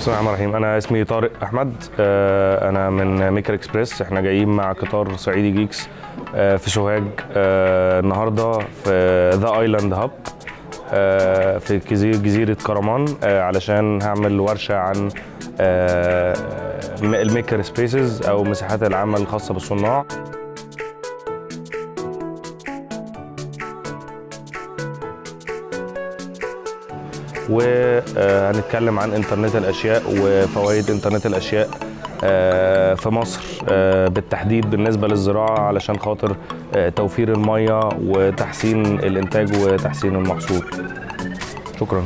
بسم الله الرحمن الرحيم. أنا اسمي طارق أحمد. آه، أنا من Maker Express. إحنا جايين مع قطار صعيدي geeks آه، في سوهاج آه، النهارده في The Island Hub في جزيرة كرمان علشان هعمل ورشة عن ال maker spaces أو مساحات العمل الخاصة بالصناع وهنتكلم عن إنترنت الأشياء وفوائد إنترنت الأشياء آه، في مصر آه، بالتحديد بالنسبة للزراعة علشان خاطر آه، توفير الميه وتحسين الإنتاج وتحسين المحصول. شكرا.